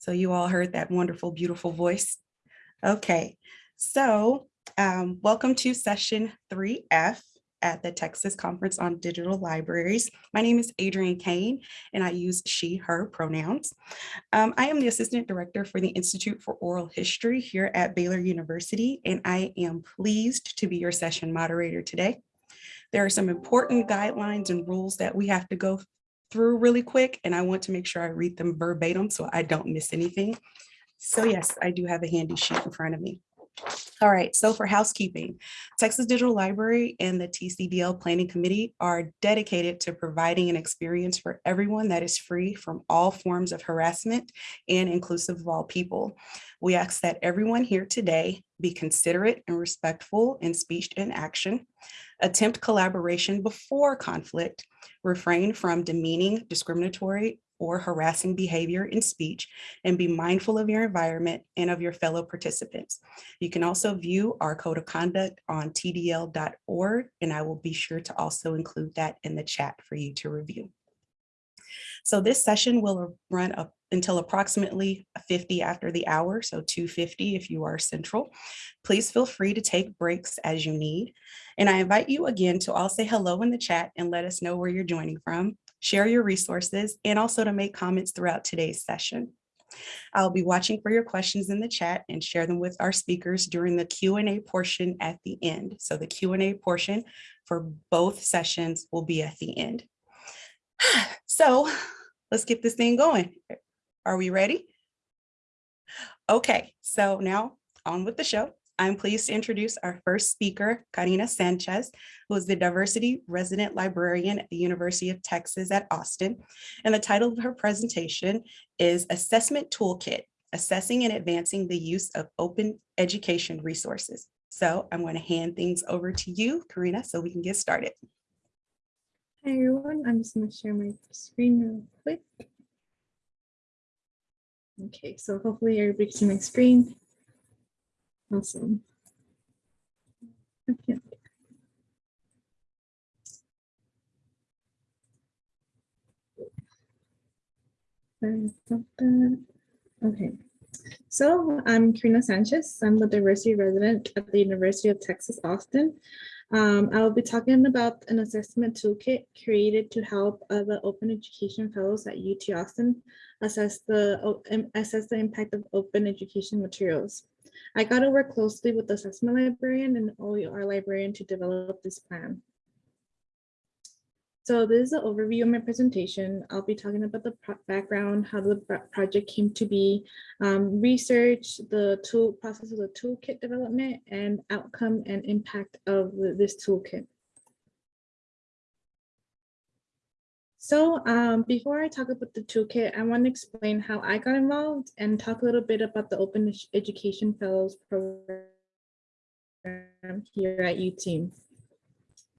So you all heard that wonderful, beautiful voice. Okay, so um, welcome to session 3F at the Texas Conference on Digital Libraries. My name is Adrienne Cain, and I use she, her pronouns. Um, I am the Assistant Director for the Institute for Oral History here at Baylor University, and I am pleased to be your session moderator today. There are some important guidelines and rules that we have to go through really quick, and I want to make sure I read them verbatim so I don't miss anything. So yes, I do have a handy sheet in front of me. All right, so for housekeeping, Texas Digital Library and the TCDL Planning Committee are dedicated to providing an experience for everyone that is free from all forms of harassment and inclusive of all people. We ask that everyone here today be considerate and respectful in speech and action, attempt collaboration before conflict, refrain from demeaning, discriminatory, or harassing behavior in speech, and be mindful of your environment and of your fellow participants. You can also view our code of conduct on tdl.org, and I will be sure to also include that in the chat for you to review. So this session will run up until approximately 50 after the hour, so 250 if you are central. Please feel free to take breaks as you need. And I invite you again to all say hello in the chat and let us know where you're joining from, share your resources, and also to make comments throughout today's session. I'll be watching for your questions in the chat and share them with our speakers during the Q&A portion at the end. So the Q&A portion for both sessions will be at the end. So let's get this thing going. Are we ready? Okay, so now on with the show. I'm pleased to introduce our first speaker, Karina Sanchez, who is the diversity resident librarian at the University of Texas at Austin. And the title of her presentation is Assessment Toolkit, Assessing and Advancing the Use of Open Education Resources. So I'm going to hand things over to you, Karina, so we can get started. Hi everyone, I'm just going to share my screen real quick. Okay, so hopefully everybody can see my screen. Awesome. Okay. Okay, so I'm Karina Sanchez. I'm the diversity resident at the University of Texas, Austin. Um, I will be talking about an assessment toolkit created to help the open education fellows at UT Austin assess the, assess the impact of open education materials. I got to work closely with the assessment librarian and OER librarian to develop this plan. So this is an overview of my presentation. I'll be talking about the background, how the project came to be, um, research, the tool process of the toolkit development, and outcome and impact of this toolkit. So um, before I talk about the toolkit, I want to explain how I got involved and talk a little bit about the Open Education Fellows program here at UT.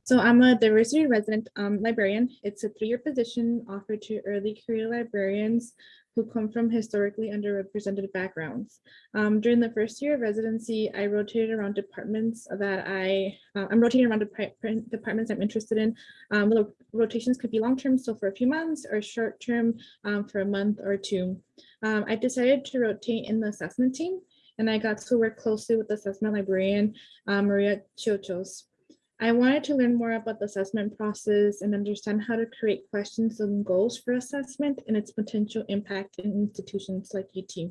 So I'm a diversity resident um, librarian. It's a three-year position offered to early career librarians who come from historically underrepresented backgrounds. Um, during the first year of residency, I rotated around departments that I, uh, I'm rotating around departments I'm interested in. Um, the rotations could be long-term, so for a few months, or short-term um, for a month or two. Um, I decided to rotate in the assessment team, and I got to work closely with the assessment librarian, uh, Maria Chochos. I wanted to learn more about the assessment process and understand how to create questions and goals for assessment and its potential impact in institutions like UT.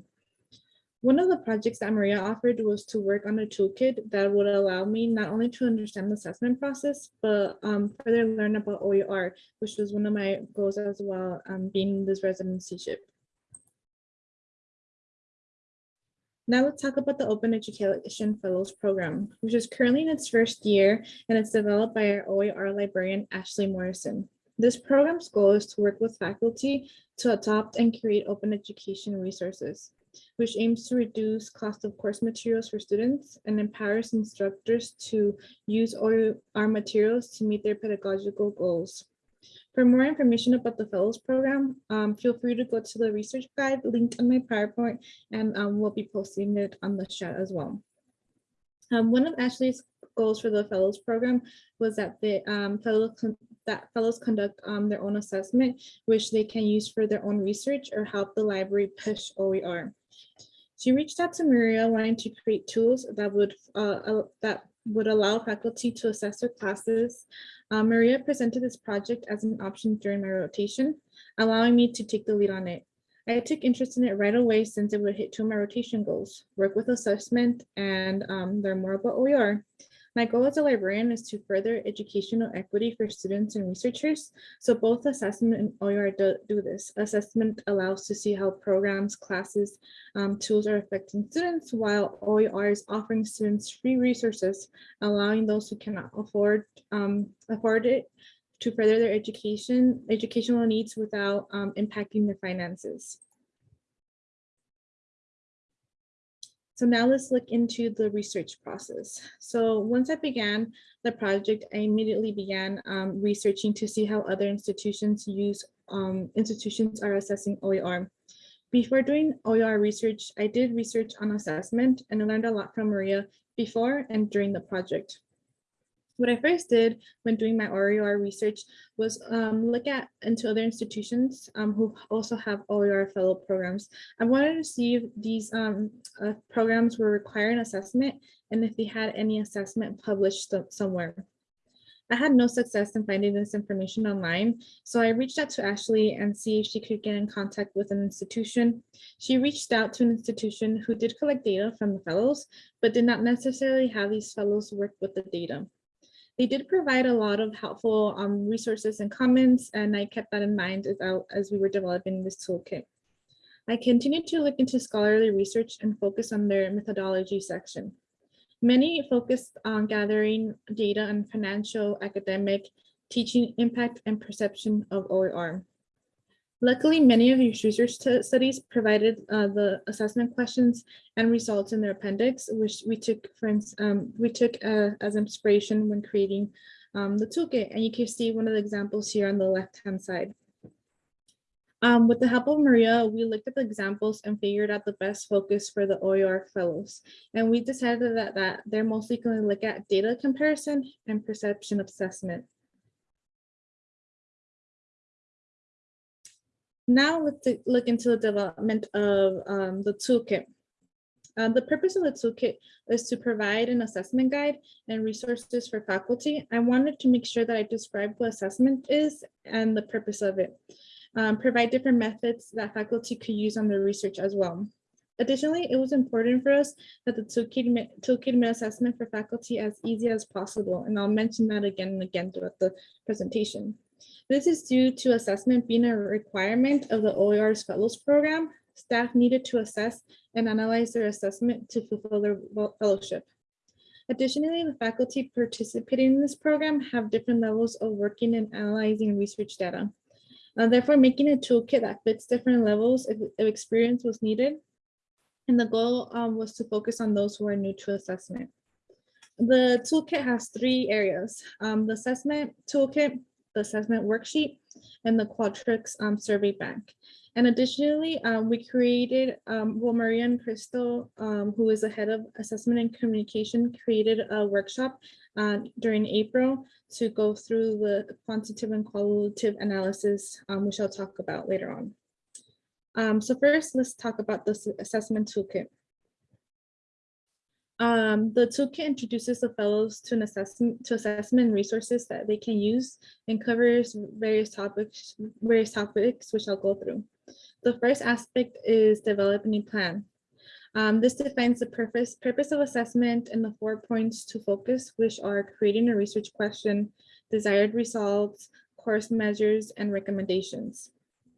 One of the projects that Maria offered was to work on a toolkit that would allow me not only to understand the assessment process, but um, further learn about OER, which was one of my goals as well, um, being this residencyship. Now let's talk about the Open Education Fellows Program, which is currently in its first year and it's developed by our OER librarian, Ashley Morrison. This program's goal is to work with faculty to adopt and create open education resources, which aims to reduce cost of course materials for students and empowers instructors to use OER materials to meet their pedagogical goals. For more information about the Fellows Program, um, feel free to go to the research guide linked on my PowerPoint, and um, we'll be posting it on the chat as well. Um, one of Ashley's goals for the Fellows Program was that the um, fellow, that fellows conduct um, their own assessment, which they can use for their own research or help the library push OER. She reached out to Maria wanting to create tools that would uh, uh, that would allow faculty to assess their classes. Uh, Maria presented this project as an option during my rotation, allowing me to take the lead on it. I took interest in it right away since it would hit two of my rotation goals, work with assessment and um, learn more about OER. My goal as a librarian is to further educational equity for students and researchers. So both assessment and OER do, do this. Assessment allows to see how programs, classes, um, tools are affecting students, while OER is offering students free resources, allowing those who cannot afford um, afford it to further their education, educational needs without um, impacting their finances. So now let's look into the research process. So once I began the project, I immediately began um, researching to see how other institutions use um, institutions are assessing OER. Before doing OER research, I did research on assessment and I learned a lot from Maria before and during the project. What I first did when doing my OER research was um, look at into other institutions um, who also have OER fellow programs. I wanted to see if these um, uh, programs were requiring assessment and if they had any assessment published somewhere. I had no success in finding this information online, so I reached out to Ashley and see if she could get in contact with an institution. She reached out to an institution who did collect data from the fellows, but did not necessarily have these fellows work with the data. They did provide a lot of helpful um, resources and comments, and I kept that in mind as, I, as we were developing this toolkit. I continued to look into scholarly research and focus on their methodology section. Many focused on gathering data on financial, academic, teaching impact and perception of OER. Luckily, many of your research studies provided uh, the assessment questions and results in their appendix, which we took, friends, um, we took uh, as inspiration when creating um, the toolkit. And you can see one of the examples here on the left-hand side. Um, with the help of Maria, we looked at the examples and figured out the best focus for the OER fellows. And we decided that, that they're mostly going to look at data comparison and perception assessment. Now let's look into the development of um, the toolkit. Um, the purpose of the toolkit is to provide an assessment guide and resources for faculty. I wanted to make sure that I described what assessment is and the purpose of it. Um, provide different methods that faculty could use on their research as well. Additionally, it was important for us that the toolkit, toolkit made assessment for faculty as easy as possible, and I'll mention that again and again throughout the presentation. This is due to assessment being a requirement of the OER's Fellows Program. Staff needed to assess and analyze their assessment to fulfill their fellowship. Additionally, the faculty participating in this program have different levels of working and analyzing research data. Uh, therefore, making a toolkit that fits different levels of, of experience was needed. And the goal um, was to focus on those who are new to assessment. The toolkit has three areas. Um, the assessment toolkit the assessment worksheet and the Qualtrics um, survey bank. And additionally, um, we created, um, well, Maria and Krystal, um, who is the head of assessment and communication, created a workshop uh, during April to go through the quantitative and qualitative analysis, um, which I'll talk about later on. So first, let's talk about the assessment toolkit. Um, the toolkit introduces the fellows to an assessment to assessment resources that they can use and covers various topics, various topics, which I'll go through. The first aspect is developing a plan. Um, this defines the purpose, purpose of assessment and the four points to focus, which are creating a research question, desired results, course measures, and recommendations.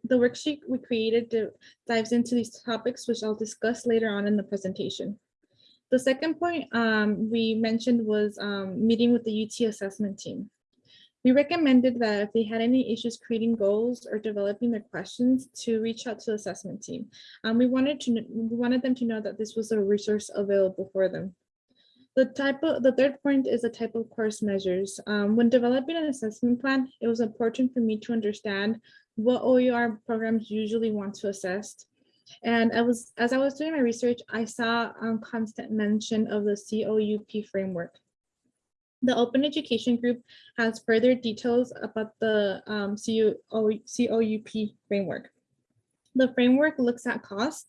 The worksheet we created dives into these topics, which I'll discuss later on in the presentation. The second point um, we mentioned was um, meeting with the UT assessment team. We recommended that if they had any issues creating goals or developing their questions to reach out to the assessment team. Um, we wanted to we wanted them to know that this was a resource available for them. The type of the third point is the type of course measures. Um, when developing an assessment plan, it was important for me to understand what OER programs usually want to assess and I was, as I was doing my research, I saw um, constant mention of the COUP framework. The Open Education Group has further details about the um, COUP framework. The framework looks at cost,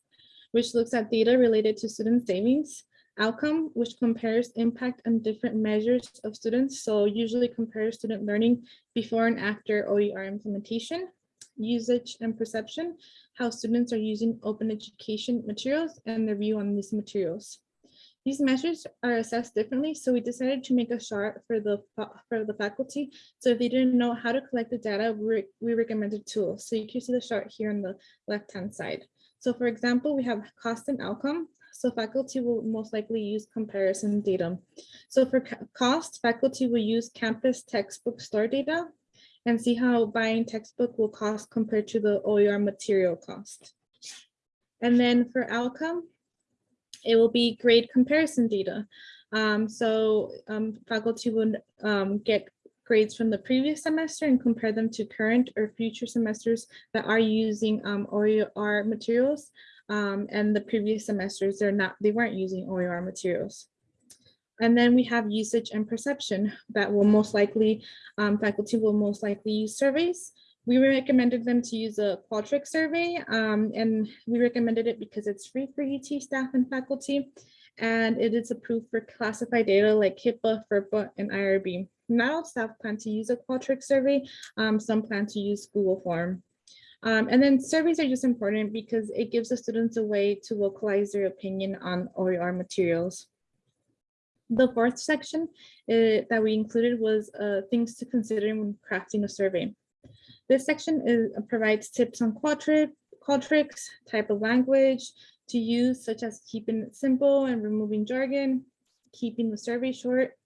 which looks at data related to student savings, outcome, which compares impact on different measures of students. So usually compares student learning before and after OER implementation, usage and perception, how students are using open education materials and their view on these materials. These measures are assessed differently, so we decided to make a chart for the for the faculty. So if they didn't know how to collect the data, we, we recommended tools. So you can see the chart here on the left-hand side. So for example, we have cost and outcome. So faculty will most likely use comparison data. So for cost, faculty will use campus textbook store data and see how buying textbook will cost compared to the OER material cost. And then for outcome, it will be grade comparison data. Um, so um, faculty would um, get grades from the previous semester and compare them to current or future semesters that are using um, OER materials. Um, and the previous semesters, they're not, they weren't using OER materials. And then we have usage and perception that will most likely, um, faculty will most likely use surveys. We recommended them to use a Qualtrics survey, um, and we recommended it because it's free for UT staff and faculty, and it is approved for classified data like HIPAA, FERPA, and IRB. Now staff plan to use a Qualtrics survey. Um, some plan to use Google Form. Um, and then surveys are just important because it gives the students a way to localize their opinion on OER materials. The fourth section uh, that we included was uh, things to consider when crafting a survey. This section is, provides tips on Qualtrics, type of language to use, such as keeping it simple and removing jargon, keeping the survey short,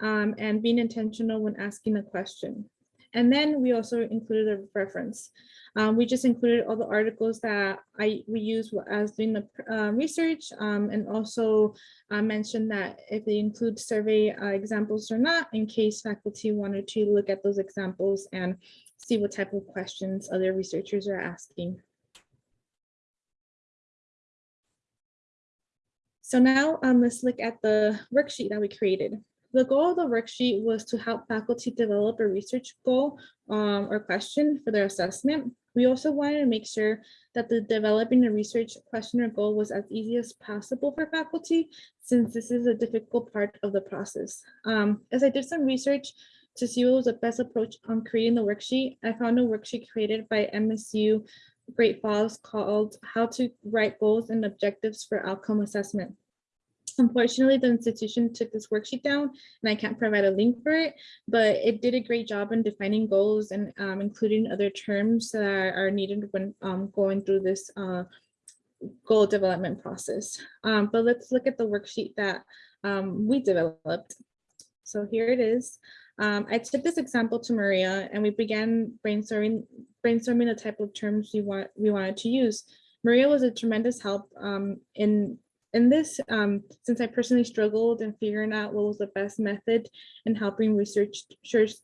um, and being intentional when asking a question. And then we also included a reference. Um, we just included all the articles that I we use as doing the uh, research um, and also uh, mentioned that if they include survey uh, examples or not in case faculty wanted to look at those examples and see what type of questions other researchers are asking. So now um, let's look at the worksheet that we created. The goal of the worksheet was to help faculty develop a research goal um, or question for their assessment. We also wanted to make sure that the developing a research question or goal was as easy as possible for faculty, since this is a difficult part of the process. Um, as I did some research to see what was the best approach on creating the worksheet, I found a worksheet created by MSU Great Falls called How to Write Goals and Objectives for Outcome Assessment. Unfortunately, the institution took this worksheet down and I can't provide a link for it, but it did a great job in defining goals and um, including other terms that are, needed when um, going through this uh, goal development process. Um, but let's look at the worksheet that um, we developed. So here it is. Um, I took this example to Maria and we began brainstorming, brainstorming the type of terms we want we wanted to use. Maria was a tremendous help um, in in this, um, since I personally struggled in figuring out what was the best method in helping research,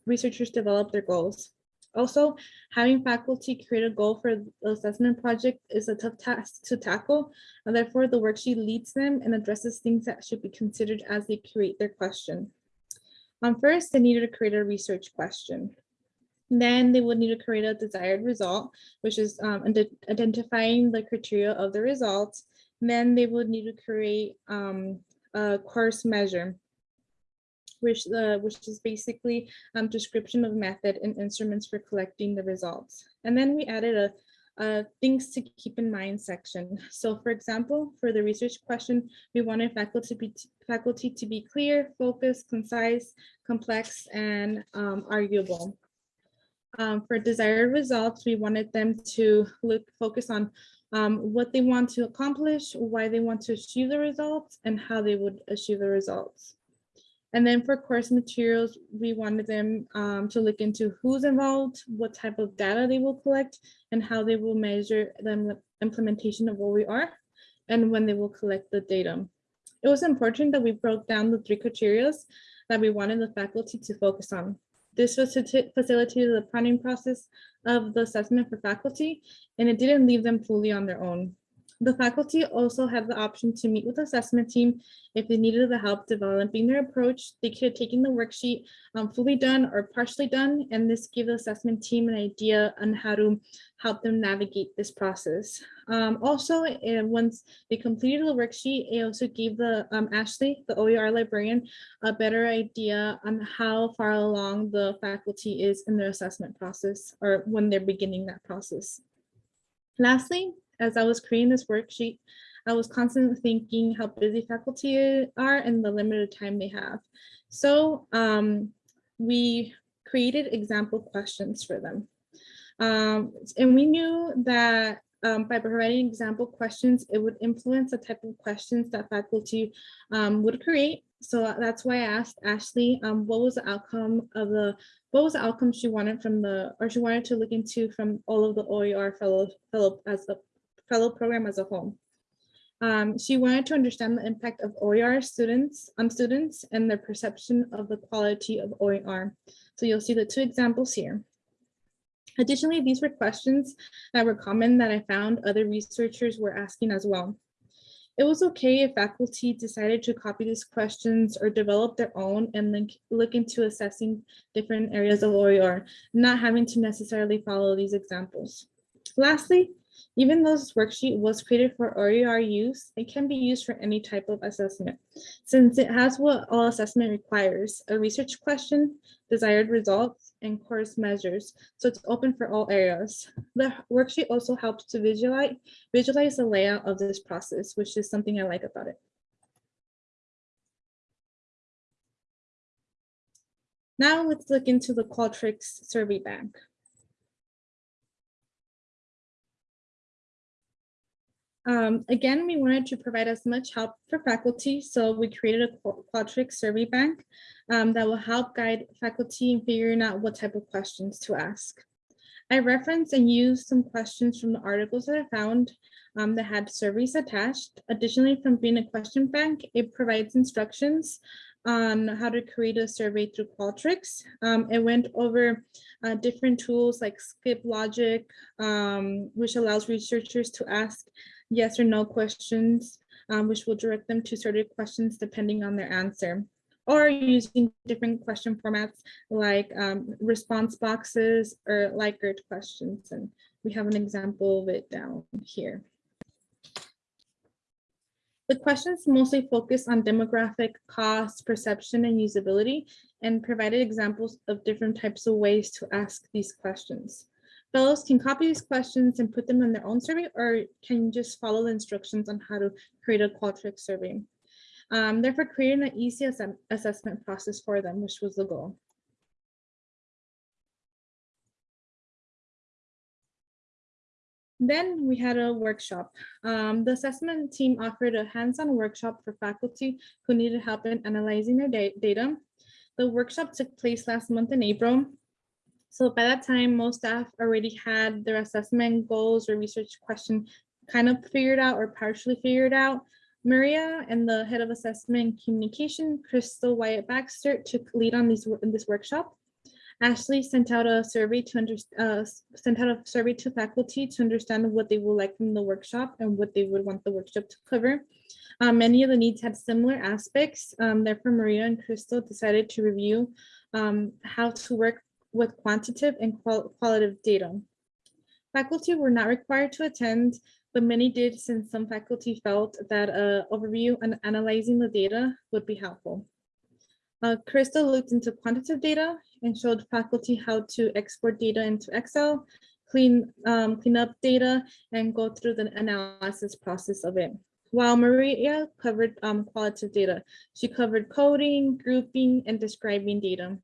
researchers develop their goals. Also, having faculty create a goal for the assessment project is a tough task to tackle, and therefore the worksheet leads them and addresses things that should be considered as they create their question. Um, first, they needed to create a research question. Then they would need to create a desired result, which is um, identifying the criteria of the results then they would need to create um, a course measure, which uh, which is basically um, description of method and instruments for collecting the results. And then we added a, things to keep in mind section. So for example, for the research question, we wanted faculty, be, faculty to be clear, focused, concise, complex, and um, arguable. Um, for desired results, we wanted them to look focus on um, what they want to accomplish, why they want to achieve the results, and how they would achieve the results. And then for course materials, we wanted them um, to look into who's involved, what type of data they will collect, and how they will measure the implementation of OER, and when they will collect the data. It was important that we broke down the three criteria that we wanted the faculty to focus on. This was to t facilitated the planning process of the assessment for faculty, and it didn't leave them fully on their own. The faculty also had the option to meet with the assessment team if they needed the help developing their approach. They could have taken the worksheet um, fully done or partially done, and this gave the assessment team an idea on how to help them navigate this process. Um, also, eh, once they completed the worksheet, it also gave the um, Ashley, the OER librarian, a better idea on how far along the faculty is in their assessment process or when they're beginning that process. Lastly, as I was creating this worksheet, I was constantly thinking how busy faculty are and the limited time they have. So um, we created example questions for them. Um, and we knew that um, by providing example questions, it would influence the type of questions that faculty um, would create. So that's why I asked Ashley, um, what was the outcome of the, what was the outcome she wanted from the, or she wanted to look into from all of the OER fellow, fellow as a fellow program as a whole. Um, she wanted to understand the impact of OER students on students and their perception of the quality of OER. So you'll see the two examples here. Additionally, these were questions that were common that I found other researchers were asking as well. It was okay if faculty decided to copy these questions or develop their own and then look into assessing different areas of OER, not having to necessarily follow these examples. Lastly, even though this worksheet was created for OER use, it can be used for any type of assessment since it has what all assessment requires, a research question, desired results, and course measures. So it's open for all areas. The worksheet also helps to visualize, visualize the layout of this process, which is something I like about it. Now let's look into the Qualtrics survey bank. Um, again, we wanted to provide as much help for faculty, so we created a Qualtrics survey bank um, that will help guide faculty in figuring out what type of questions to ask. I referenced and used some questions from the articles that I found um, that had surveys attached. Additionally, from being a question bank, it provides instructions on how to create a survey through Qualtrics. Um, it went over uh, different tools like Skip Logic, um, which allows researchers to ask yes or no questions, um, which will direct them to certain questions depending on their answer or using different question formats like um, response boxes or Likert questions. And we have an example of it down here. The questions mostly focus on demographic, cost, perception, and usability, and provided examples of different types of ways to ask these questions. Fellows can copy these questions and put them in their own survey or can just follow the instructions on how to create a Qualtrics survey. Um, therefore, creating an easy ass assessment process for them, which was the goal. Then we had a workshop. Um, the assessment team offered a hands-on workshop for faculty who needed help in analyzing their da data. The workshop took place last month in April. So by that time, most staff already had their assessment goals or research question kind of figured out or partially figured out. Maria and the head of assessment and communication, Krystal Wyatt-Baxter, took lead on these in this workshop. Ashley sent out a survey to under, uh, sent out a survey to faculty to understand what they would like from the workshop and what they would want the workshop to cover. Um, many of the needs had similar aspects. Um, therefore, Maria and Krystal decided to review um, how to work with quantitative and qual qualitative data. Faculty were not required to attend, but many did since some faculty felt that an overview and analyzing the data would be helpful. Uh, Krystal looked into quantitative data and showed faculty how to export data into Excel, clean, um, clean up data, and go through the analysis process of it. While Maria covered um, qualitative data, she covered coding, grouping, and describing data.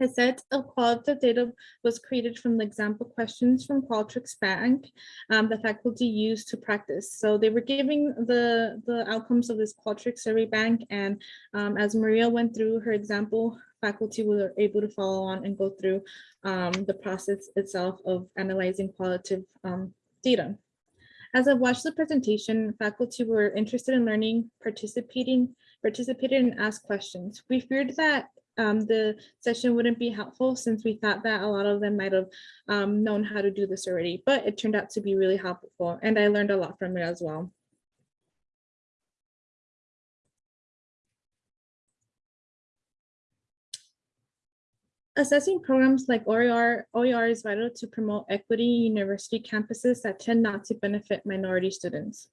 A set of qualitative data was created from the example questions from Qualtrics Bank um, the faculty used to practice. So they were giving the, the outcomes of this Qualtrics survey bank. And um, as Maria went through her example, faculty were able to follow on and go through um, the process itself of analyzing qualitative um, data. As I watched the presentation, faculty were interested in learning, participating, participated and asked questions. We feared that um, the session wouldn't be helpful since we thought that a lot of them might have um, known how to do this already, but it turned out to be really helpful and I learned a lot from it as well. Assessing programs like OER, OER is vital to promote equity in university campuses that tend not to benefit minority students.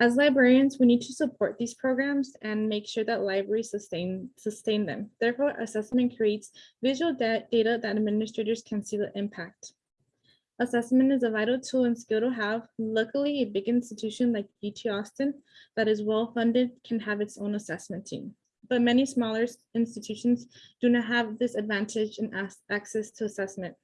As librarians, we need to support these programs and make sure that libraries sustain, sustain them. Therefore, assessment creates visual data that administrators can see the impact. Assessment is a vital tool and skill to have. Luckily, a big institution like UT Austin that is well-funded can have its own assessment team. But many smaller institutions do not have this advantage and access to assessment.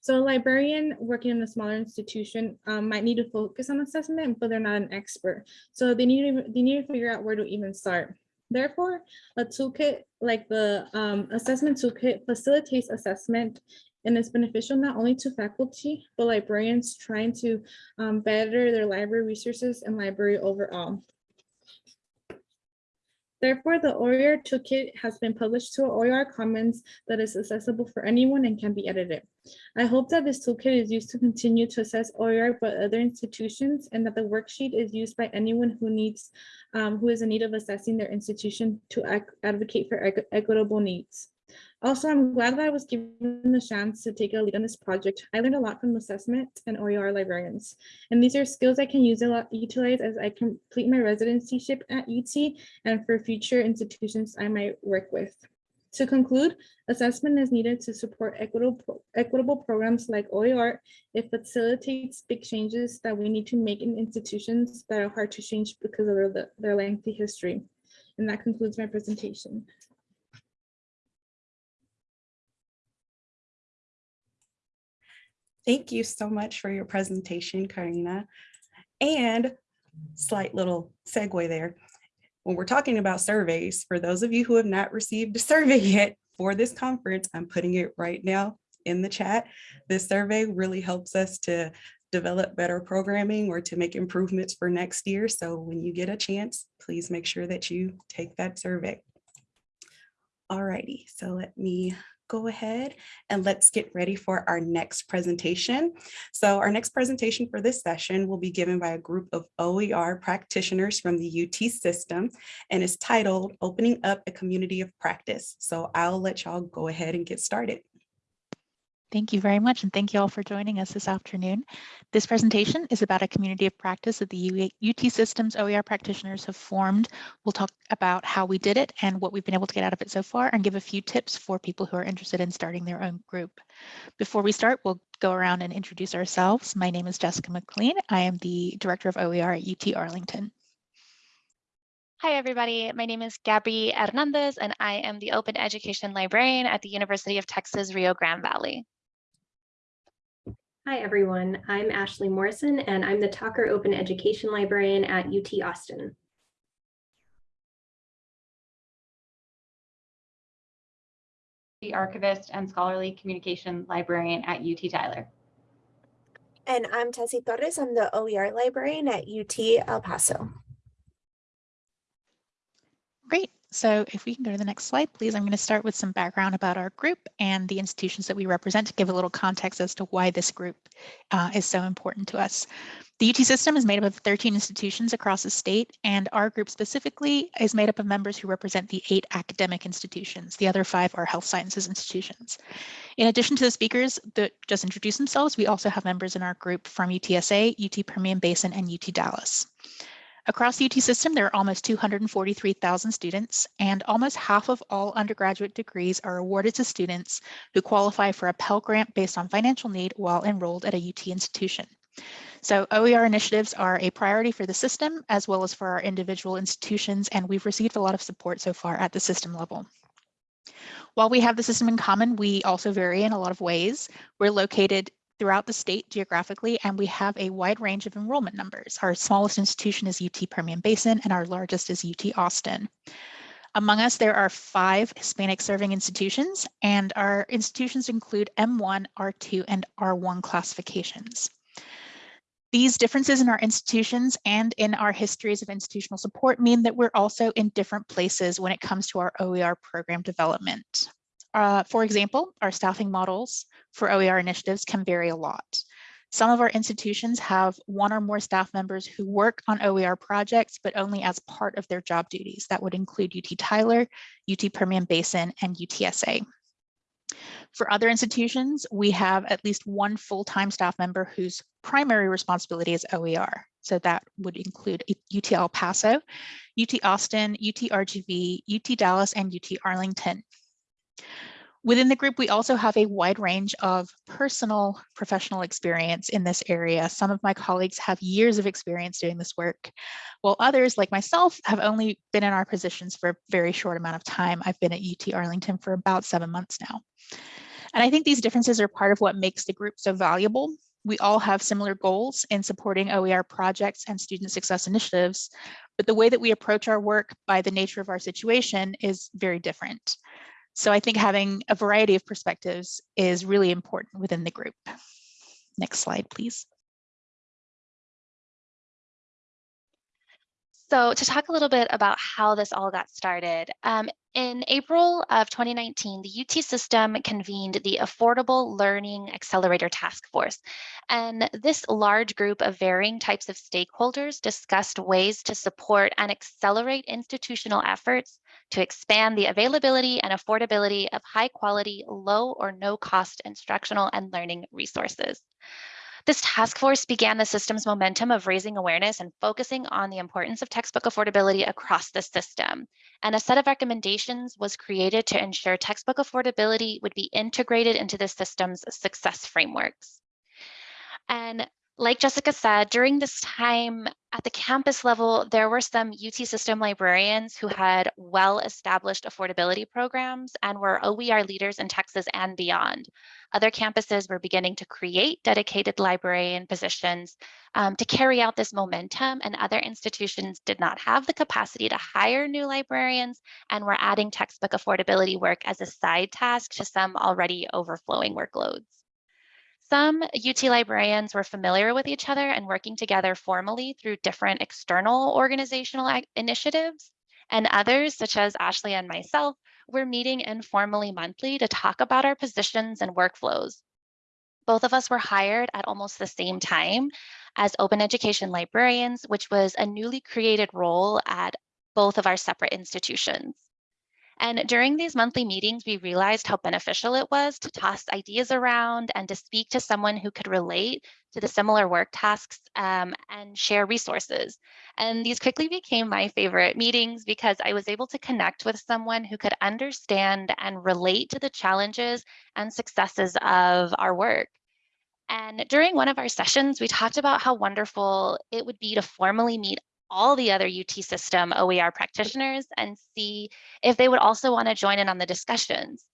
So a librarian working in a smaller institution um, might need to focus on assessment, but they're not an expert. So they need to, they need to figure out where to even start. Therefore, a toolkit like the um, assessment toolkit facilitates assessment and is beneficial not only to faculty, but librarians trying to um, better their library resources and library overall. Therefore, the OER toolkit has been published to OER Commons that is accessible for anyone and can be edited. I hope that this toolkit is used to continue to assess OER by other institutions and that the worksheet is used by anyone who needs, um, who is in need of assessing their institution to advocate for equitable needs. Also, I'm glad that I was given the chance to take a lead on this project. I learned a lot from assessment and OER librarians, and these are skills I can use a lot, utilize as I complete my residencyship at UT and for future institutions I might work with. To conclude, assessment is needed to support equitable, equitable programs like OER. It facilitates big changes that we need to make in institutions that are hard to change because of their, their lengthy history. And that concludes my presentation. Thank you so much for your presentation, Karina. And slight little segue there. When we're talking about surveys, for those of you who have not received a survey yet for this conference, I'm putting it right now in the chat. This survey really helps us to develop better programming or to make improvements for next year. So when you get a chance, please make sure that you take that survey. All righty, so let me go ahead and let's get ready for our next presentation. So our next presentation for this session will be given by a group of OER practitioners from the UT system and is titled Opening Up a Community of Practice. So I'll let y'all go ahead and get started. Thank you very much, and thank you all for joining us this afternoon. This presentation is about a community of practice that the UT Systems OER practitioners have formed. We'll talk about how we did it and what we've been able to get out of it so far and give a few tips for people who are interested in starting their own group. Before we start, we'll go around and introduce ourselves. My name is Jessica McLean. I am the Director of OER at UT Arlington. Hi, everybody. My name is Gabby Hernandez, and I am the Open Education Librarian at the University of Texas Rio Grande Valley. Hi, everyone. I'm Ashley Morrison, and I'm the Tocker Open Education Librarian at UT Austin. The Archivist and Scholarly Communication Librarian at UT Tyler. And I'm Tessie Torres. I'm the OER Librarian at UT El Paso. Great. So if we can go to the next slide, please, I'm going to start with some background about our group and the institutions that we represent to give a little context as to why this group uh, is so important to us. The UT system is made up of 13 institutions across the state, and our group specifically is made up of members who represent the eight academic institutions. The other five are health sciences institutions. In addition to the speakers that just introduced themselves, we also have members in our group from UTSA, UT Permian Basin, and UT Dallas. Across the UT system, there are almost 243,000 students, and almost half of all undergraduate degrees are awarded to students who qualify for a Pell Grant based on financial need while enrolled at a UT institution. So OER initiatives are a priority for the system as well as for our individual institutions, and we've received a lot of support so far at the system level. While we have the system in common, we also vary in a lot of ways. We're located throughout the state geographically, and we have a wide range of enrollment numbers. Our smallest institution is UT Permian Basin, and our largest is UT Austin. Among us, there are five Hispanic serving institutions, and our institutions include M1, R2, and R1 classifications. These differences in our institutions and in our histories of institutional support mean that we're also in different places when it comes to our OER program development. Uh, for example, our staffing models for OER initiatives can vary a lot. Some of our institutions have one or more staff members who work on OER projects, but only as part of their job duties. That would include UT Tyler, UT Permian Basin, and UTSA. For other institutions, we have at least one full-time staff member whose primary responsibility is OER. So that would include UT El Paso, UT Austin, UT RGV, UT Dallas, and UT Arlington. Within the group, we also have a wide range of personal professional experience in this area. Some of my colleagues have years of experience doing this work, while others, like myself, have only been in our positions for a very short amount of time. I've been at UT Arlington for about seven months now. And I think these differences are part of what makes the group so valuable. We all have similar goals in supporting OER projects and student success initiatives, but the way that we approach our work by the nature of our situation is very different. So I think having a variety of perspectives is really important within the group. Next slide, please. So to talk a little bit about how this all got started, um, in April of 2019, the UT system convened the Affordable Learning Accelerator Task Force. And this large group of varying types of stakeholders discussed ways to support and accelerate institutional efforts to expand the availability and affordability of high quality, low or no cost instructional and learning resources. This task force began the system's momentum of raising awareness and focusing on the importance of textbook affordability across the system. And a set of recommendations was created to ensure textbook affordability would be integrated into the system's success frameworks. And like Jessica said, during this time at the campus level, there were some UT system librarians who had well-established affordability programs and were OER leaders in Texas and beyond. Other campuses were beginning to create dedicated librarian positions um, to carry out this momentum and other institutions did not have the capacity to hire new librarians and were adding textbook affordability work as a side task to some already overflowing workloads. Some UT librarians were familiar with each other and working together formally through different external organizational initiatives. And others, such as Ashley and myself, were meeting informally monthly to talk about our positions and workflows. Both of us were hired at almost the same time as open education librarians, which was a newly created role at both of our separate institutions. And during these monthly meetings, we realized how beneficial it was to toss ideas around and to speak to someone who could relate to the similar work tasks um, and share resources. And these quickly became my favorite meetings because I was able to connect with someone who could understand and relate to the challenges and successes of our work. And during one of our sessions, we talked about how wonderful it would be to formally meet all the other UT system OER practitioners and see if they would also want to join in on the discussions.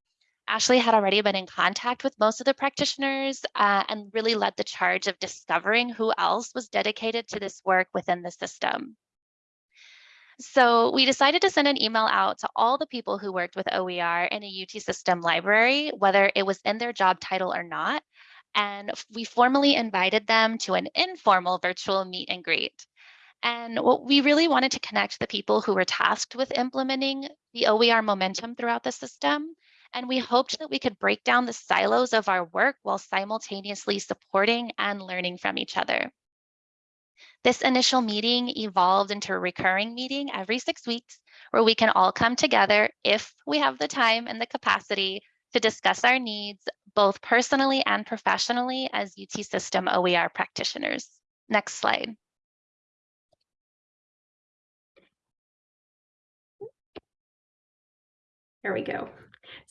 Ashley had already been in contact with most of the practitioners uh, and really led the charge of discovering who else was dedicated to this work within the system. So we decided to send an email out to all the people who worked with OER in a UT system library, whether it was in their job title or not. And we formally invited them to an informal virtual meet and greet. And what we really wanted to connect the people who were tasked with implementing the OER momentum throughout the system. And we hoped that we could break down the silos of our work while simultaneously supporting and learning from each other. This initial meeting evolved into a recurring meeting every six weeks where we can all come together if we have the time and the capacity to discuss our needs, both personally and professionally as UT system OER practitioners. Next slide. There we go.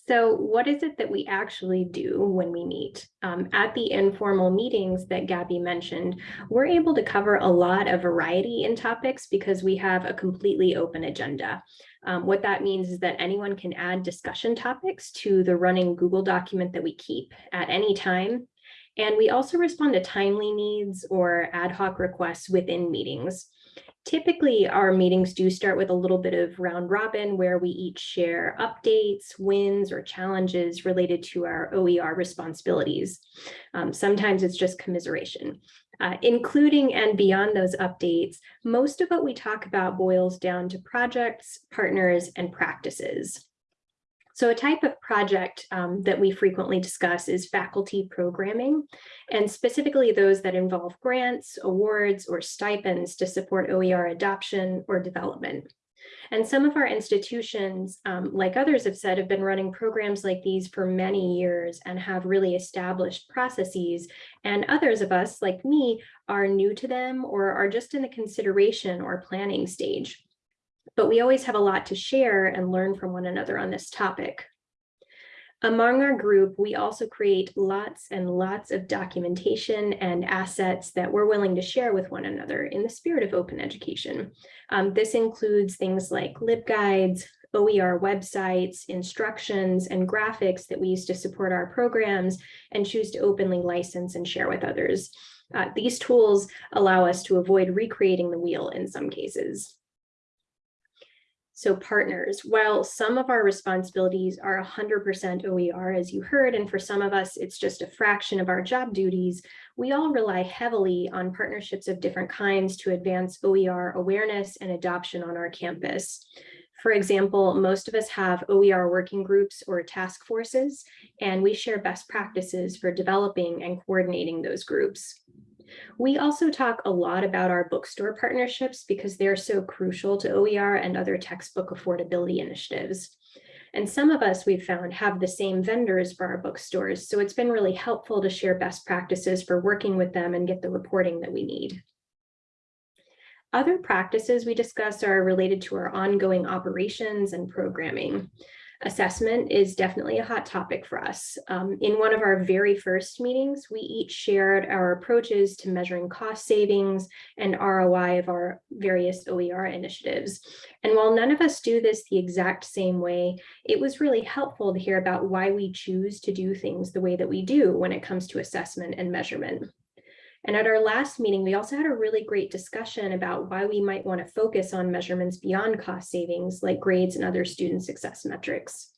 So what is it that we actually do when we meet? Um, at the informal meetings that Gabby mentioned, we're able to cover a lot of variety in topics because we have a completely open agenda. Um, what that means is that anyone can add discussion topics to the running Google document that we keep at any time. And we also respond to timely needs or ad hoc requests within meetings. Typically, our meetings do start with a little bit of round robin where we each share updates, wins, or challenges related to our OER responsibilities. Um, sometimes it's just commiseration. Uh, including and beyond those updates, most of what we talk about boils down to projects, partners, and practices. So a type of project um, that we frequently discuss is faculty programming, and specifically those that involve grants, awards, or stipends to support OER adoption or development. And some of our institutions, um, like others have said, have been running programs like these for many years and have really established processes. And others of us, like me, are new to them or are just in the consideration or planning stage but we always have a lot to share and learn from one another on this topic. Among our group, we also create lots and lots of documentation and assets that we're willing to share with one another in the spirit of open education. Um, this includes things like LibGuides, OER websites, instructions, and graphics that we use to support our programs and choose to openly license and share with others. Uh, these tools allow us to avoid recreating the wheel in some cases. So partners, while some of our responsibilities are 100% OER, as you heard, and for some of us, it's just a fraction of our job duties, we all rely heavily on partnerships of different kinds to advance OER awareness and adoption on our campus. For example, most of us have OER working groups or task forces, and we share best practices for developing and coordinating those groups. We also talk a lot about our bookstore partnerships because they're so crucial to OER and other textbook affordability initiatives. And some of us we've found have the same vendors for our bookstores, so it's been really helpful to share best practices for working with them and get the reporting that we need. Other practices we discuss are related to our ongoing operations and programming assessment is definitely a hot topic for us. Um, in one of our very first meetings, we each shared our approaches to measuring cost savings and ROI of our various OER initiatives. And while none of us do this the exact same way, it was really helpful to hear about why we choose to do things the way that we do when it comes to assessment and measurement. And at our last meeting, we also had a really great discussion about why we might want to focus on measurements beyond cost savings like grades and other student success metrics.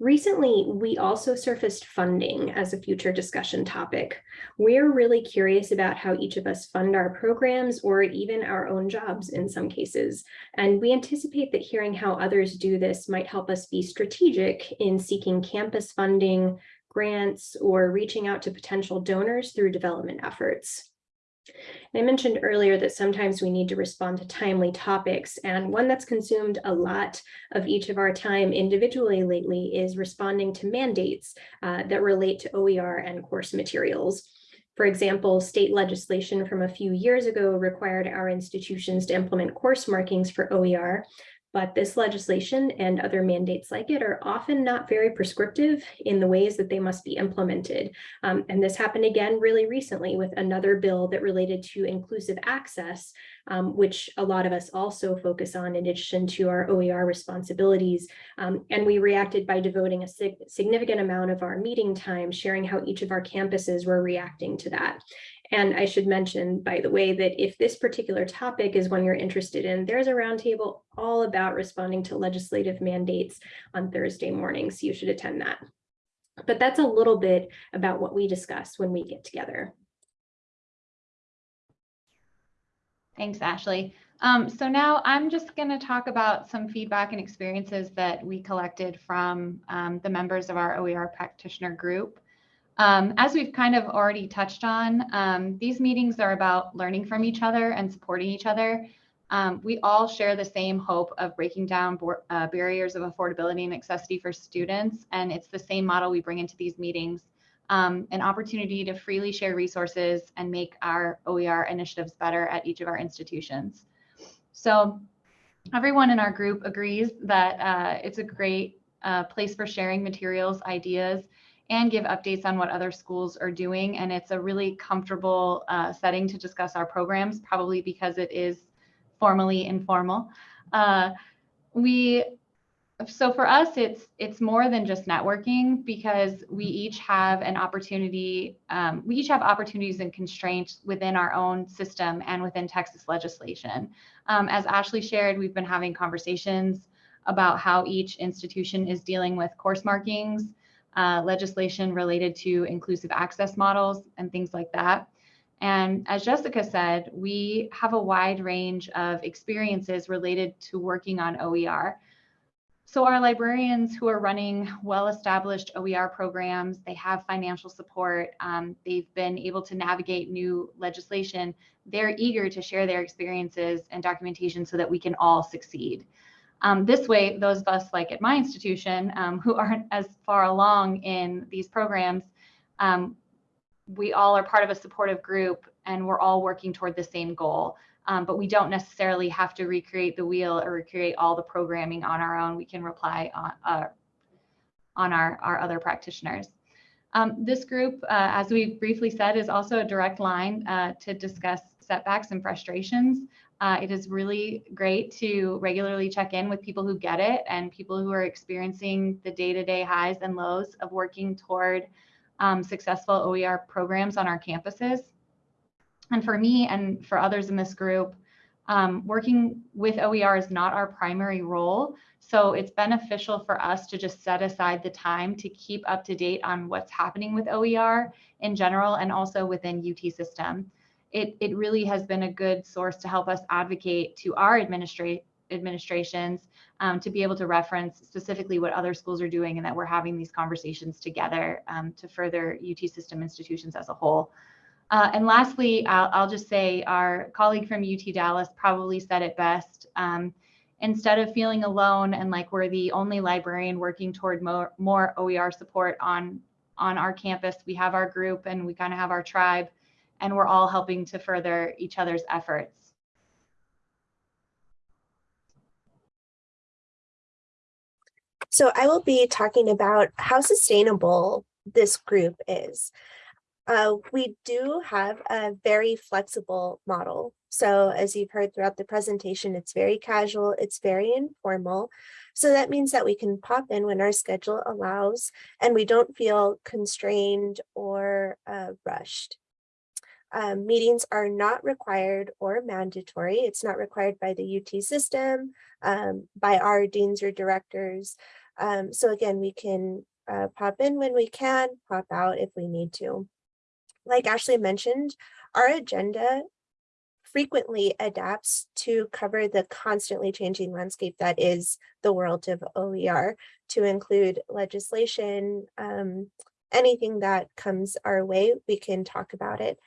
Recently, we also surfaced funding as a future discussion topic. We're really curious about how each of us fund our programs or even our own jobs in some cases. And we anticipate that hearing how others do this might help us be strategic in seeking campus funding, grants, or reaching out to potential donors through development efforts. I mentioned earlier that sometimes we need to respond to timely topics, and one that's consumed a lot of each of our time individually lately is responding to mandates uh, that relate to OER and course materials. For example, state legislation from a few years ago required our institutions to implement course markings for OER, but this legislation and other mandates like it are often not very prescriptive in the ways that they must be implemented. Um, and this happened again really recently with another bill that related to inclusive access, um, which a lot of us also focus on in addition to our OER responsibilities. Um, and we reacted by devoting a sig significant amount of our meeting time sharing how each of our campuses were reacting to that. And I should mention, by the way, that if this particular topic is one you're interested in, there's a roundtable all about responding to legislative mandates on Thursday mornings. So you should attend that. But that's a little bit about what we discuss when we get together. Thanks, Ashley. Um, so now I'm just going to talk about some feedback and experiences that we collected from um, the members of our OER practitioner group. Um, as we've kind of already touched on, um, these meetings are about learning from each other and supporting each other. Um, we all share the same hope of breaking down uh, barriers of affordability and accessibility for students, and it's the same model we bring into these meetings, um, an opportunity to freely share resources and make our OER initiatives better at each of our institutions. So everyone in our group agrees that uh, it's a great uh, place for sharing materials, ideas, and give updates on what other schools are doing. And it's a really comfortable uh, setting to discuss our programs, probably because it is formally informal. Uh, we so for us, it's it's more than just networking because we each have an opportunity. Um, we each have opportunities and constraints within our own system and within Texas legislation. Um, as Ashley shared, we've been having conversations about how each institution is dealing with course markings, uh, legislation related to inclusive access models, and things like that. And as Jessica said, we have a wide range of experiences related to working on OER. So our librarians who are running well-established OER programs, they have financial support, um, they've been able to navigate new legislation, they're eager to share their experiences and documentation so that we can all succeed. Um, this way, those of us like at my institution um, who aren't as far along in these programs, um, we all are part of a supportive group and we're all working toward the same goal. Um, but we don't necessarily have to recreate the wheel or recreate all the programming on our own. We can rely on, uh, on our, our other practitioners. Um, this group, uh, as we briefly said, is also a direct line uh, to discuss setbacks and frustrations. Uh, it is really great to regularly check in with people who get it and people who are experiencing the day-to-day highs and lows of working toward um, successful OER programs on our campuses. And for me and for others in this group, um, working with OER is not our primary role. So it's beneficial for us to just set aside the time to keep up to date on what's happening with OER in general and also within UT system. It, it really has been a good source to help us advocate to our administrate administrations um, to be able to reference specifically what other schools are doing and that we're having these conversations together um, to further UT system institutions as a whole. Uh, and lastly, I'll, I'll, just say our colleague from UT Dallas probably said it best. Um, instead of feeling alone and like we're the only librarian working toward more, more OER support on, on our campus, we have our group and we kind of have our tribe and we're all helping to further each other's efforts. So I will be talking about how sustainable this group is. Uh, we do have a very flexible model. So as you've heard throughout the presentation, it's very casual, it's very informal. So that means that we can pop in when our schedule allows and we don't feel constrained or uh, rushed. Um, meetings are not required or mandatory. It's not required by the UT system, um, by our deans or directors. Um, so again, we can uh, pop in when we can, pop out if we need to. Like Ashley mentioned, our agenda frequently adapts to cover the constantly changing landscape that is the world of OER to include legislation, um, anything that comes our way, we can talk about it.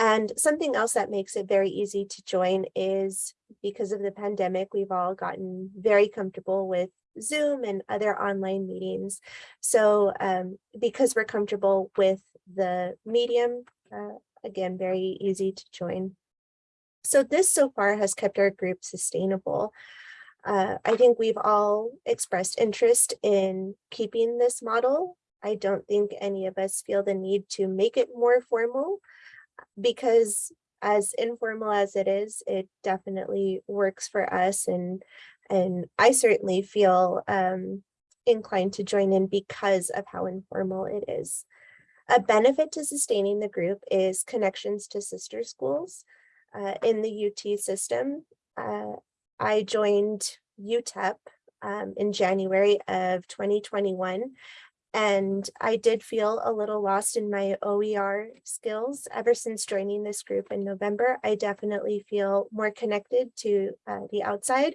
And something else that makes it very easy to join is because of the pandemic, we've all gotten very comfortable with Zoom and other online meetings. So um, because we're comfortable with the medium, uh, again, very easy to join. So this so far has kept our group sustainable. Uh, I think we've all expressed interest in keeping this model. I don't think any of us feel the need to make it more formal because as informal as it is, it definitely works for us. And, and I certainly feel um, inclined to join in because of how informal it is. A benefit to sustaining the group is connections to sister schools uh, in the UT system. Uh, I joined UTEP um, in January of 2021 and I did feel a little lost in my OER skills ever since joining this group in November. I definitely feel more connected to uh, the outside.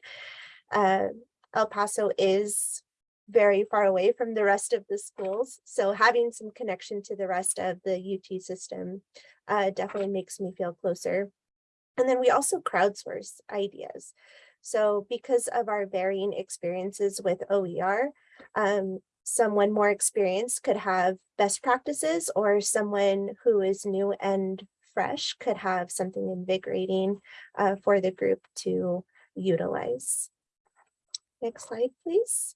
Uh, El Paso is very far away from the rest of the schools. So having some connection to the rest of the UT system uh, definitely makes me feel closer. And then we also crowdsource ideas. So because of our varying experiences with OER, um, someone more experienced could have best practices or someone who is new and fresh could have something invigorating uh, for the group to utilize. Next slide, please.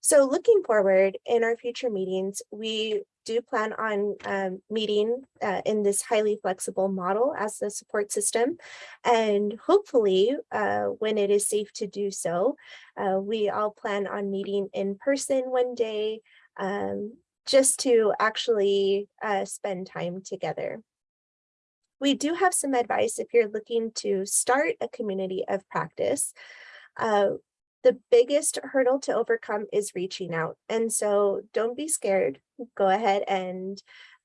So looking forward in our future meetings, we do plan on um, meeting uh, in this highly flexible model as the support system. And hopefully, uh, when it is safe to do so, uh, we all plan on meeting in person one day um, just to actually uh, spend time together. We do have some advice if you're looking to start a community of practice. The biggest hurdle to overcome is reaching out. And so don't be scared. Go ahead and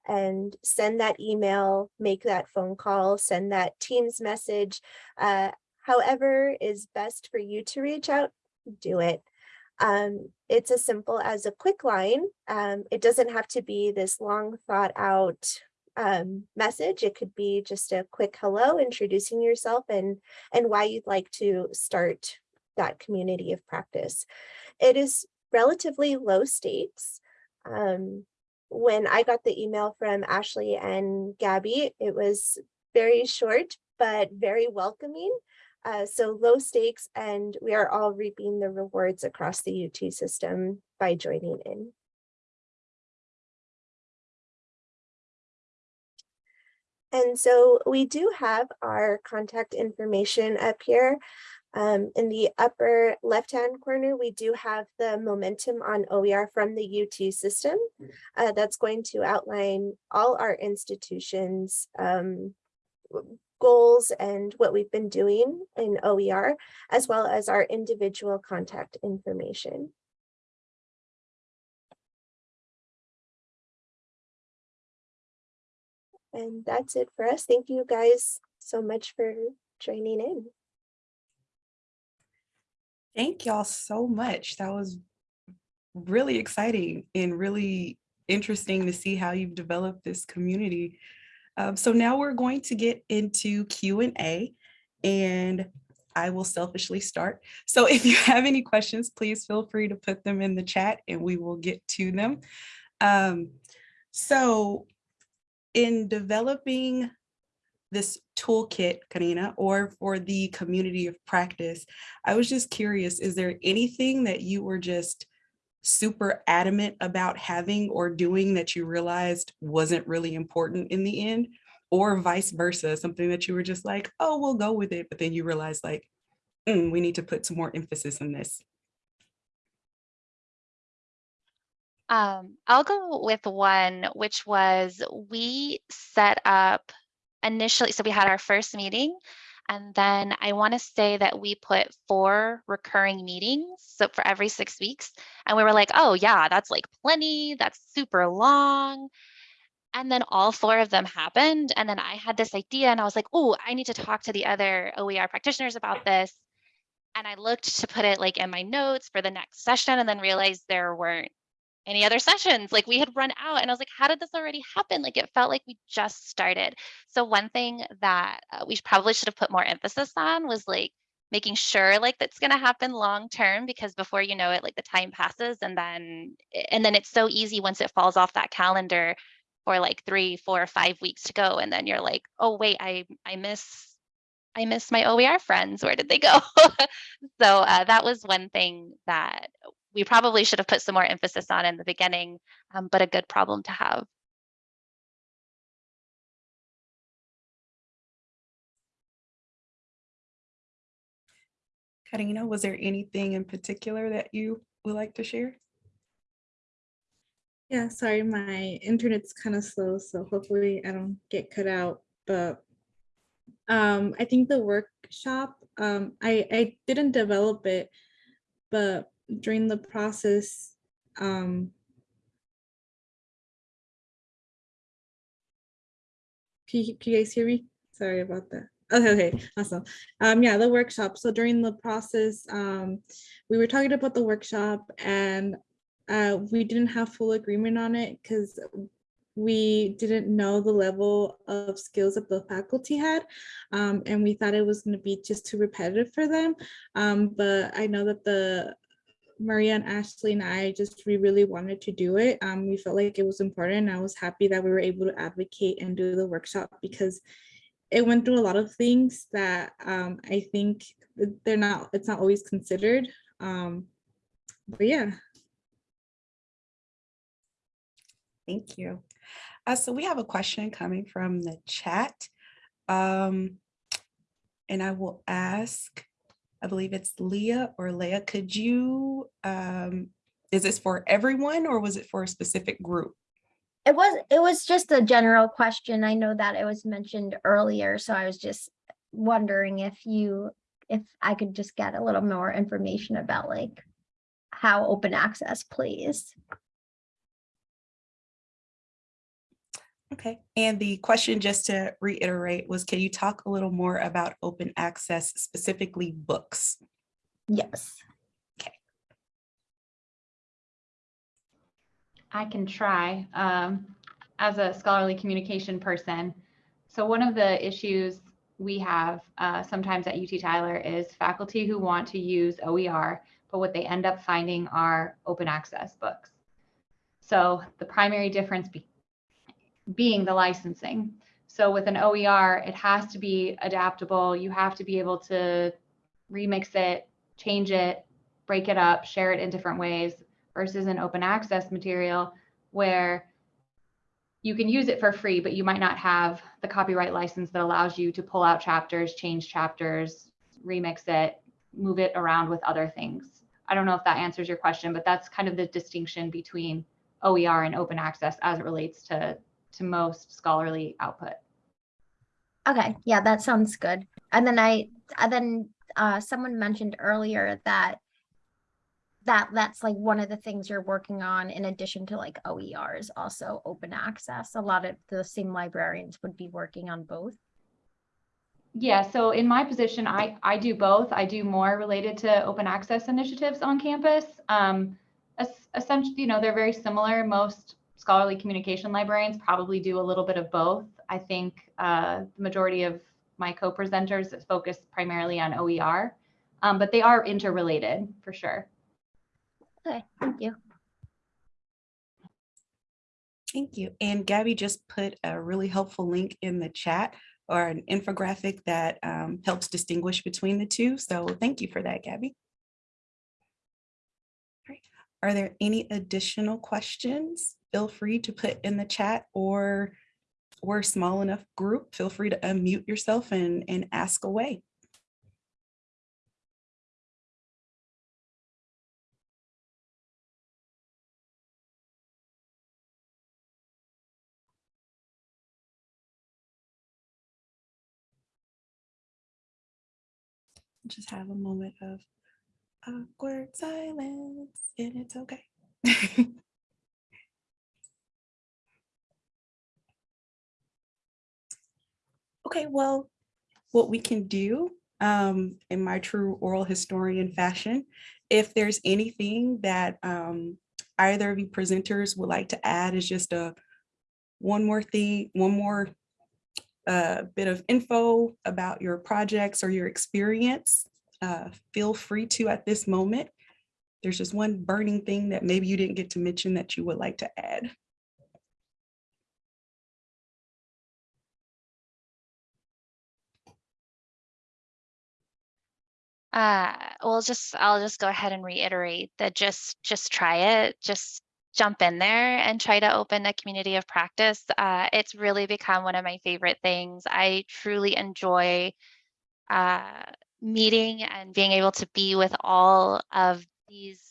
and send that email, make that phone call, send that Teams message. Uh, however is best for you to reach out, do it. Um, it's as simple as a quick line. Um, it doesn't have to be this long thought out um, message. It could be just a quick hello, introducing yourself and, and why you'd like to start that community of practice. It is relatively low stakes. Um, when I got the email from Ashley and Gabby, it was very short, but very welcoming. Uh, so low stakes and we are all reaping the rewards across the UT system by joining in. And so we do have our contact information up here. Um, in the upper left-hand corner, we do have the momentum on OER from the UT system. Uh, that's going to outline all our institutions um, goals and what we've been doing in OER, as well as our individual contact information. And that's it for us. Thank you guys so much for joining in. Thank y'all so much. That was really exciting and really interesting to see how you've developed this community. Um, so now we're going to get into Q&A and I will selfishly start. So if you have any questions, please feel free to put them in the chat and we will get to them. Um, so in developing this toolkit, Karina, or for the community of practice, I was just curious, is there anything that you were just super adamant about having or doing that you realized wasn't really important in the end? Or vice versa, something that you were just like, oh, we'll go with it, but then you realize like, mm, we need to put some more emphasis on this. Um, I'll go with one, which was we set up initially, so we had our first meeting and then I want to say that we put four recurring meetings so for every six weeks. And we were like, oh yeah, that's like plenty, that's super long. And then all four of them happened. And then I had this idea and I was like, oh, I need to talk to the other OER practitioners about this. And I looked to put it like in my notes for the next session and then realized there weren't any other sessions. Like we had run out and I was like, how did this already happen? Like it felt like we just started. So one thing that uh, we probably should have put more emphasis on was like making sure like that's going to happen long term because before you know it like the time passes and then and then it's so easy once it falls off that calendar for like three four five weeks to go and then you're like oh wait i i miss i miss my oer friends where did they go so uh, that was one thing that we probably should have put some more emphasis on in the beginning, um, but a good problem to have. Karina, was there anything in particular that you would like to share? Yeah, sorry, my internet's kind of slow, so hopefully I don't get cut out. But um, I think the workshop, um, I, I didn't develop it, but during the process, um, can you, can you guys hear me? Sorry about that. Okay, okay, awesome. Um, yeah, the workshop. So during the process, um, we were talking about the workshop and uh, we didn't have full agreement on it because we didn't know the level of skills that the faculty had um, and we thought it was going to be just too repetitive for them um, but I know that the Maria and Ashley and I just we really wanted to do it. Um, we felt like it was important. I was happy that we were able to advocate and do the workshop because it went through a lot of things that um, I think they're not, it's not always considered. Um, but yeah. Thank you. Uh, so we have a question coming from the chat. Um, and I will ask, I believe it's Leah or Leah, could you, um, is this for everyone or was it for a specific group? It was, it was just a general question. I know that it was mentioned earlier, so I was just wondering if you, if I could just get a little more information about like how open access, please. Okay, and the question, just to reiterate, was can you talk a little more about open access, specifically books? Yes. Okay. I can try um, as a scholarly communication person. So one of the issues we have uh, sometimes at UT Tyler is faculty who want to use OER, but what they end up finding are open access books. So the primary difference be being the licensing. So with an OER, it has to be adaptable. You have to be able to remix it, change it, break it up, share it in different ways versus an open access material where you can use it for free, but you might not have the copyright license that allows you to pull out chapters, change chapters, remix it, move it around with other things. I don't know if that answers your question, but that's kind of the distinction between OER and open access as it relates to, to most scholarly output. Okay, yeah, that sounds good. And then I, and then uh, someone mentioned earlier that that that's like one of the things you're working on in addition to like OERs, also open access. A lot of the same librarians would be working on both. Yeah, so in my position, I, I do both. I do more related to open access initiatives on campus. Um, es- essentially, you know, they're very similar. Most scholarly communication librarians probably do a little bit of both. I think uh, the majority of my co-presenters focus primarily on OER, um, but they are interrelated for sure. Okay, thank you. Thank you. And Gabby just put a really helpful link in the chat or an infographic that um, helps distinguish between the two. So thank you for that, Gabby. All right. Are there any additional questions? Feel free to put in the chat or we're a small enough group. Feel free to unmute yourself and, and ask away. just have a moment of awkward silence and it's okay. okay, well, what we can do um, in my true oral historian fashion, if there's anything that um, either of you presenters would like to add is just a one more thing, one more a bit of info about your projects or your experience, uh, feel free to at this moment. There's just one burning thing that maybe you didn't get to mention that you would like to add. Uh, well, just I'll just go ahead and reiterate that just just try it. Just jump in there and try to open a community of practice. Uh, it's really become one of my favorite things. I truly enjoy uh, meeting and being able to be with all of these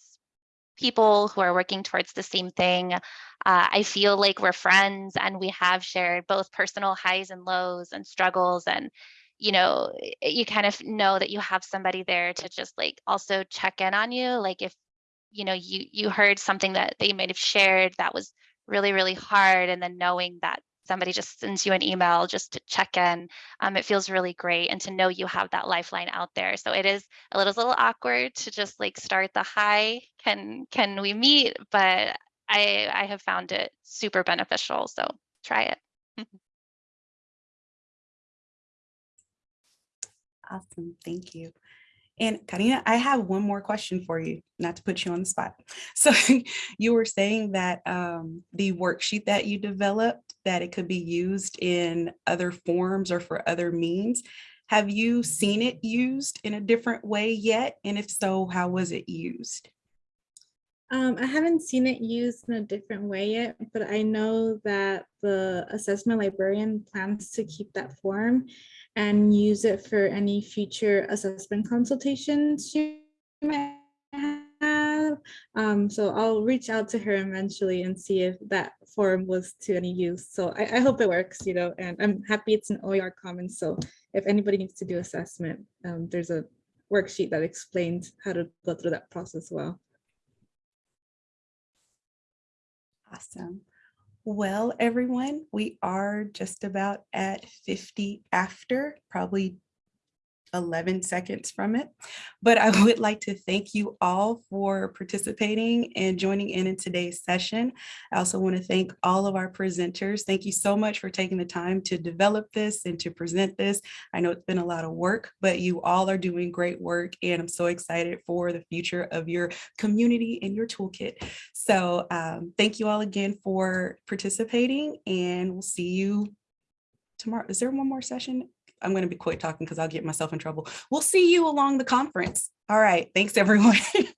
people who are working towards the same thing. Uh, I feel like we're friends and we have shared both personal highs and lows and struggles and you know you kind of know that you have somebody there to just like also check in on you like if you know you you heard something that they might have shared that was really really hard and then knowing that somebody just sends you an email just to check in um, it feels really great and to know you have that lifeline out there. So it is a little, little awkward to just like start the hi can can we meet? But i i have found it super beneficial so try it awesome thank you and Karina, I have one more question for you, not to put you on the spot. So you were saying that um, the worksheet that you developed, that it could be used in other forms or for other means. Have you seen it used in a different way yet? And if so, how was it used? Um, I haven't seen it used in a different way yet, but I know that the assessment librarian plans to keep that form and use it for any future assessment consultations she might have. Um, so I'll reach out to her eventually and see if that form was to any use. So I, I hope it works, you know, and I'm happy it's an OER Commons. So if anybody needs to do assessment, um, there's a worksheet that explains how to go through that process well. Awesome. Well, everyone, we are just about at 50 after, probably 11 seconds from it. But I would like to thank you all for participating and joining in in today's session. I also want to thank all of our presenters. Thank you so much for taking the time to develop this and to present this. I know it's been a lot of work, but you all are doing great work and I'm so excited for the future of your community and your toolkit. So um, thank you all again for participating and we'll see you tomorrow. Is there one more session? I'm going to be quit talking because I'll get myself in trouble. We'll see you along the conference. All right. Thanks, everyone.